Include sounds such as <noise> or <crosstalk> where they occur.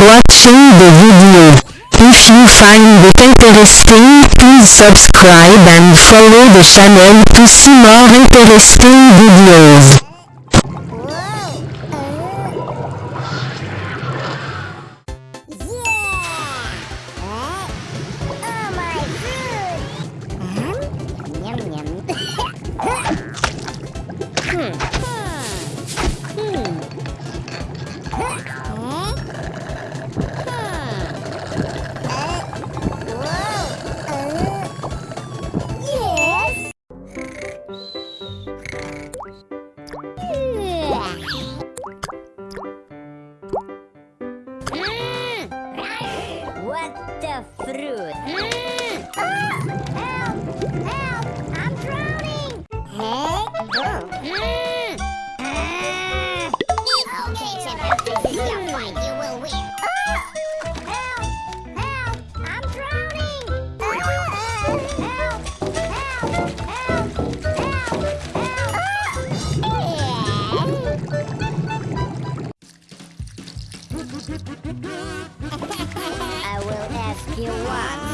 watching the video. If you find it interesting, please subscribe and follow the channel to see more interesting videos. Uh, oh <laughs> What the fruit? Ah! Help! Help! I'm drowning! Hey? Oh. I will ask you once.